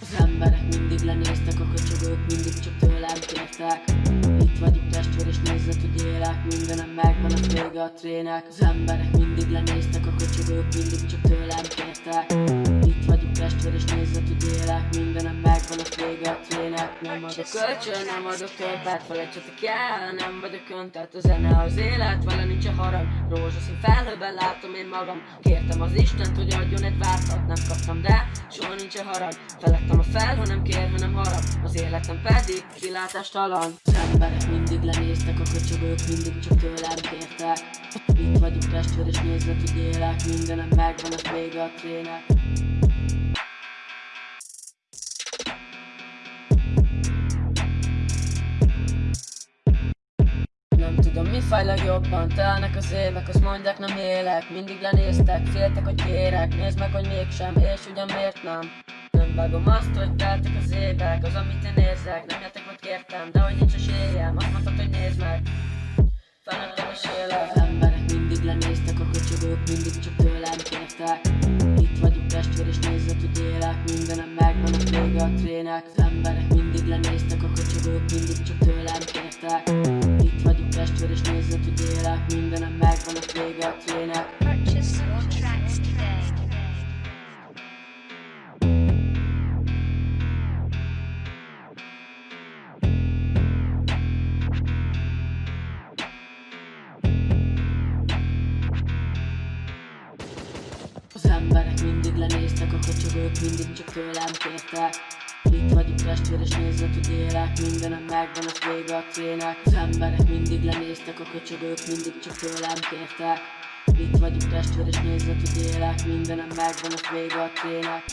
Az emberek mindig lenéztek, a köcsögök mindig csak tőlem kértek. Itt vagyok testvér és nézze, hogy élek. Mindenem megvan, az vége a trének. Az emberek mindig lenéztek, a köcsögök mindig csak tőlem kértek. Itt vagyok testvér és nézze, hogy élek. Mindenem megvan, az vége a trének Nem adok kölcsön, nem adok törpát Felejtsetek el, nem vagyok öntelt A zene az élet, vele nincs a harag. Rózsaszín felhőben látom én magam. Kértem az Istent, hogy adjon egy vártat Nem kaptam, de soha nincs a harag. Felettem a fel, ha nem kér, hanem harag. Az életem pedig kilátástalan. Az emberek mindig lenéztek, a köcsögök mindig csak tőlem kértek. Itt vagyok testvér és nézve, hogy élek Mindenem megvan, az vége a trének tudom mi fáj legjobban Telnek az évek, azt mondják nem élek. Mindig lenéztek, féltek, hogy kérek. Nézd meg, hogy mégsem, és ugyan miért nem? Nem vágom azt, hogy teltek az évek. Az, amit én érzek, nem hogy kértem De hogy nincs esélyem, azt mondtad, hogy nézd meg. Felnőttem és élek. Emberek mindig lenéztek, a köcsögök mindig csak tőlem kértek. Itt vagyok testvér és nézed, hogy élek. Mindenem megvan, az vége a trének. Emberek mindig lenéztek, a köcsögök mindig csak tőlem kértek élek Mindenem megvan, a Purchase your tracks today. Az emberek mindig lenéztek, a köcsögök mindig csak tőlem kértek Itt testvér és nézed, hogy élek Mindenem megvan, az vége a trének Az emberek mindig lenéztek, a köcsögök mindig csak tőlem kértek. Itt vagyok testvér és nézed, hogy élek Mindenem megvan, az vége a trének